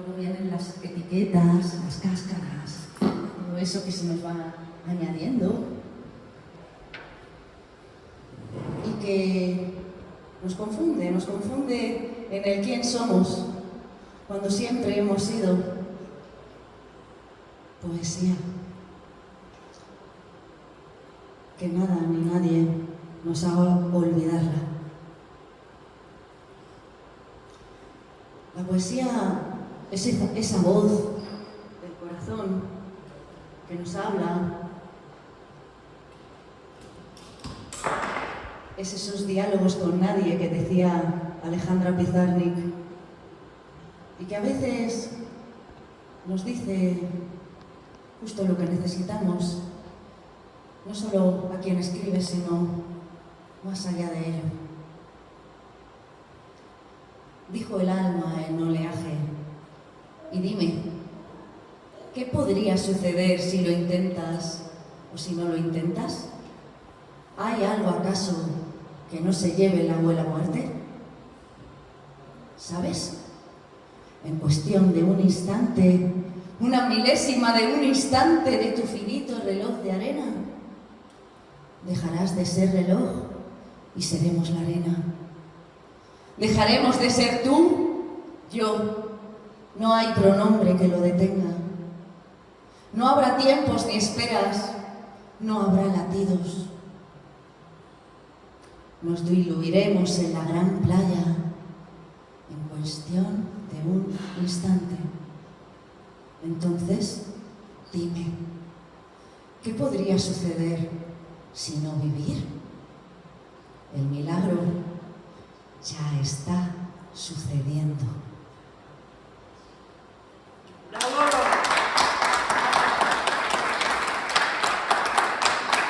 Luego vienen las etiquetas, las cáscaras, todo eso que se nos va añadiendo y que nos confunde, nos confunde en el quién somos cuando siempre hemos sido poesía que nada ni nadie nos haga olvidarla. La poesía es esa, esa voz del corazón que nos habla, es esos diálogos con nadie que decía Alejandra Pizarnik y que a veces nos dice justo lo que necesitamos, no solo a quien escribe, sino más allá de ello. Dijo el alma en oleaje, y dime, ¿qué podría suceder si lo intentas o si no lo intentas? ¿Hay algo acaso que no se lleve la abuela muerte? ¿Sabes? En cuestión de un instante, una milésima de un instante de tu finito reloj de arena, dejarás de ser reloj y seremos la arena. Dejaremos de ser tú, yo. No hay pronombre que lo detenga. No habrá tiempos ni esperas, no habrá latidos. Nos diluiremos en la gran playa en cuestión de un instante. Entonces, dime, ¿qué podría suceder si no vivir? El milagro ya está sucediendo.